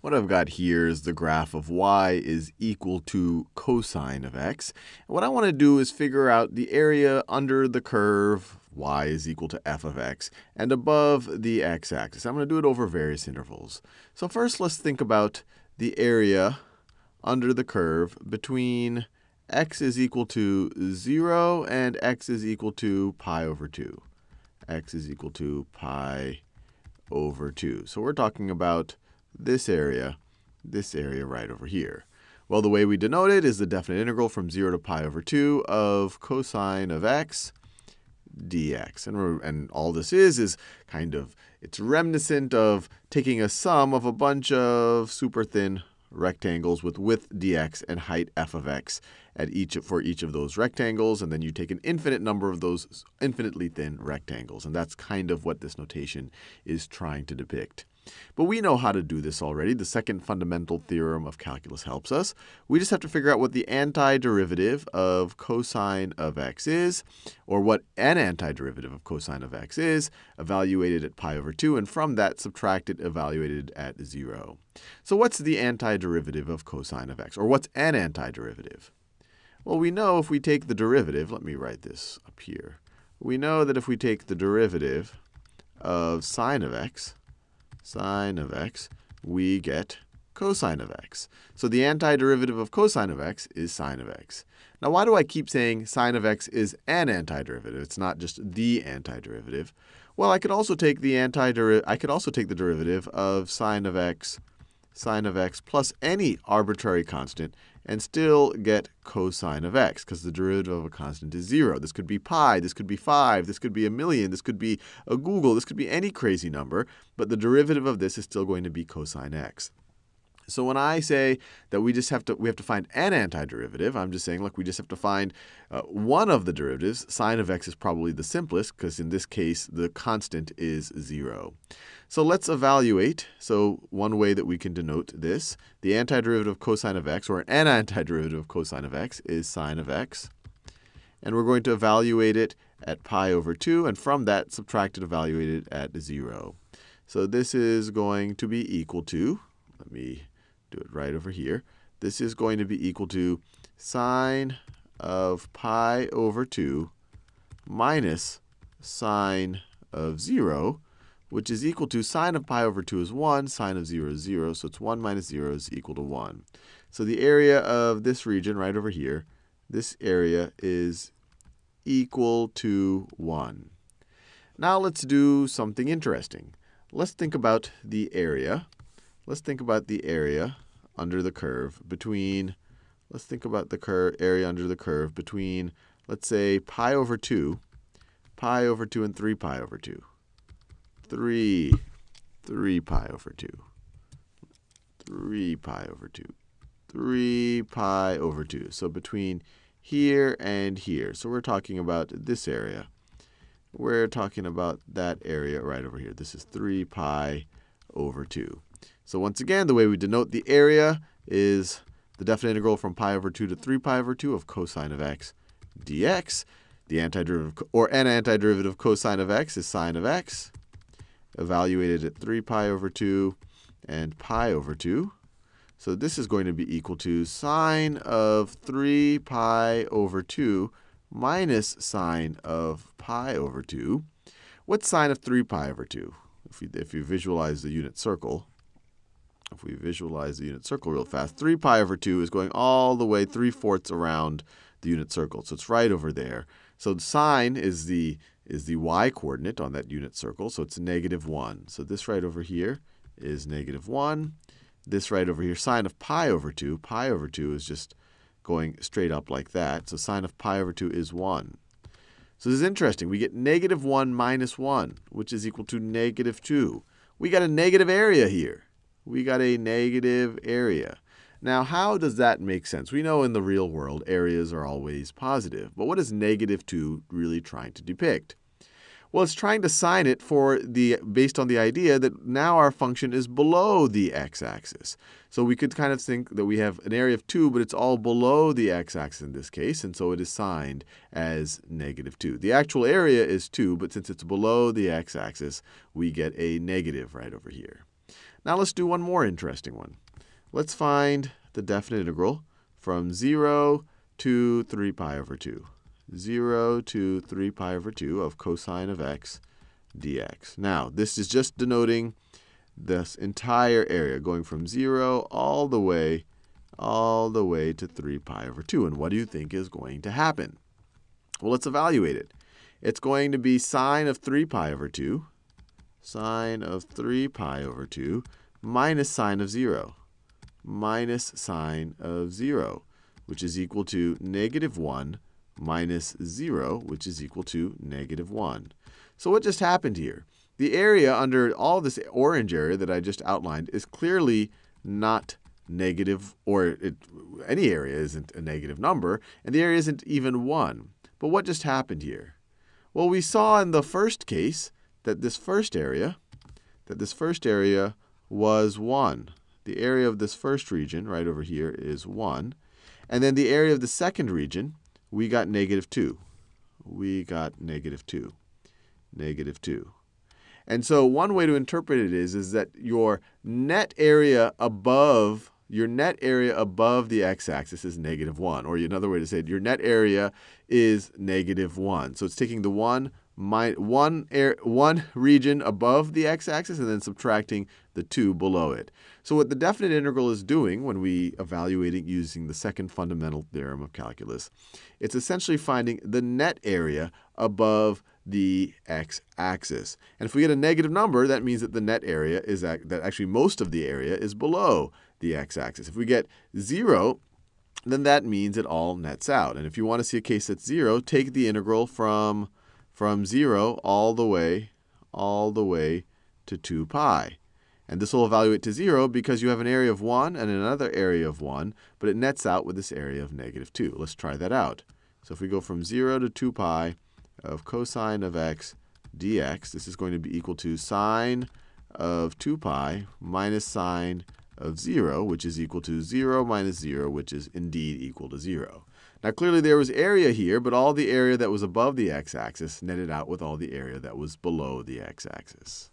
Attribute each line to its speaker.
Speaker 1: what I've got here is the graph of y is equal to cosine of x. And what I want to do is figure out the area under the curve y is equal to f of x and above the x-axis. I'm going to do it over various intervals. So first let's think about the area under the curve between x is equal to 0 and x is equal to pi over 2. x is equal to pi over 2. So we're talking about this area, this area right over here. Well, the way we denote it is the definite integral from 0 to pi over 2 of cosine of x dx. And, and all this is is kind of, it's reminiscent of taking a sum of a bunch of super thin rectangles with width dx and height f of x at each for each of those rectangles, and then you take an infinite number of those infinitely thin rectangles. And that's kind of what this notation is trying to depict. But we know how to do this already. The second fundamental theorem of calculus helps us. We just have to figure out what the antiderivative of cosine of x is, or what an antiderivative of cosine of x is, evaluated at pi over 2, and from that subtract it evaluated at 0. So what's the antiderivative of cosine of x, or what's an antiderivative? Well, we know if we take the derivative, let me write this up here. We know that if we take the derivative of sine of x, sine of x, we get cosine of x. So the antiderivative of cosine of x is sine of x. Now, why do I keep saying sine of x is an antiderivative? It's not just the antiderivative. Well, I could also take the antiderivative. I could also take the derivative of sine of x, sine of x plus any arbitrary constant and still get cosine of x, because the derivative of a constant is 0. This could be pi, this could be 5, this could be a million, this could be a googol, this could be any crazy number, but the derivative of this is still going to be cosine x. So when I say that we just have to we have to find an antiderivative, I'm just saying, look, we just have to find uh, one of the derivatives. Sine of x is probably the simplest because in this case the constant is 0. So let's evaluate. So one way that we can denote this, the antiderivative of cosine of x, or an antiderivative of cosine of x, is sine of x. And we're going to evaluate it at pi over 2, and from that subtract it evaluated at 0. So this is going to be equal to, let me do it right over here. This is going to be equal to sine of pi over 2 minus sine of 0, which is equal to sine of pi over 2 is 1, sine of 0 is 0, so it's 1 minus 0 is equal to 1. So the area of this region right over here, this area is equal to 1. Now let's do something interesting. Let's think about the area let's think about the area under the curve between, let's think about the area under the curve between, let's say, pi over 2, pi over 2 and 3 pi over 2. 3, 3 pi over 2. 3 pi over 2. 3 pi over 2. So between here and here. So we're talking about this area. We're talking about that area right over here. This is 3 pi over 2. So once again, the way we denote the area is the definite integral from pi over 2 to 3 pi over 2 of cosine of x dx. The antiderivative, or an antiderivative of cosine of x is sine of x, evaluated at 3 pi over 2 and pi over 2. So this is going to be equal to sine of 3 pi over 2 minus sine of pi over 2. What's sine of 3 pi over 2? If you, if you visualize the unit circle, if we visualize the unit circle real fast, 3 pi over 2 is going all the way 3 fourths around the unit circle. So it's right over there. So the sine is the, is the y coordinate on that unit circle. So it's negative 1. So this right over here is negative 1. This right over here, sine of pi over 2. Pi over 2 is just going straight up like that. So sine of pi over 2 is 1. So this is interesting. We get negative 1 minus 1, which is equal to negative 2. We got a negative area here we got a negative area. Now, how does that make sense? We know in the real world, areas are always positive. But what is negative 2 really trying to depict? Well, it's trying to sign it for the based on the idea that now our function is below the x-axis. So we could kind of think that we have an area of 2, but it's all below the x-axis in this case, and so it is signed as negative 2. The actual area is 2, but since it's below the x-axis, we get a negative right over here. Now let's do one more interesting one. Let's find the definite integral from 0 to 3 pi over 2. 0 to 3 pi over 2 of cosine of x dx. Now, this is just denoting this entire area going from 0 all the way all the way to 3 pi over 2. And what do you think is going to happen? Well, let's evaluate it. It's going to be sine of 3 pi over 2, sine of 3 pi over 2, minus sine of 0, minus sine of 0, which is equal to negative 1 minus 0, which is equal to negative 1. So what just happened here? The area under all this orange area that I just outlined is clearly not negative, or it, any area isn't a negative number, and the area isn't even 1. But what just happened here? Well, we saw in the first case that this first area, that this first area was 1. The area of this first region right over here is 1. And then the area of the second region, we got negative 2. We got negative 2. Negative 2. And so one way to interpret it is, is that your net area above your net area above the x-axis is negative 1. Or another way to say it, your net area is negative 1. So it's taking the 1, my, one, air, one region above the x-axis and then subtracting the 2 below it. So what the definite integral is doing when we evaluate it using the second fundamental theorem of calculus, it's essentially finding the net area above the x-axis. And if we get a negative number, that means that the net area is that actually most of the area is below the x-axis. If we get 0, then that means it all nets out. And if you want to see a case that's 0, take the integral from, from 0 all the way, all the way to 2 pi. And this will evaluate to 0 because you have an area of 1 and another area of 1, but it nets out with this area of negative 2. Let's try that out. So if we go from 0 to 2 pi of cosine of x dx, this is going to be equal to sine of 2 pi minus sine of 0, which is equal to 0 minus 0, which is indeed equal to 0. Now, clearly there was area here, but all the area that was above the x-axis netted out with all the area that was below the x-axis.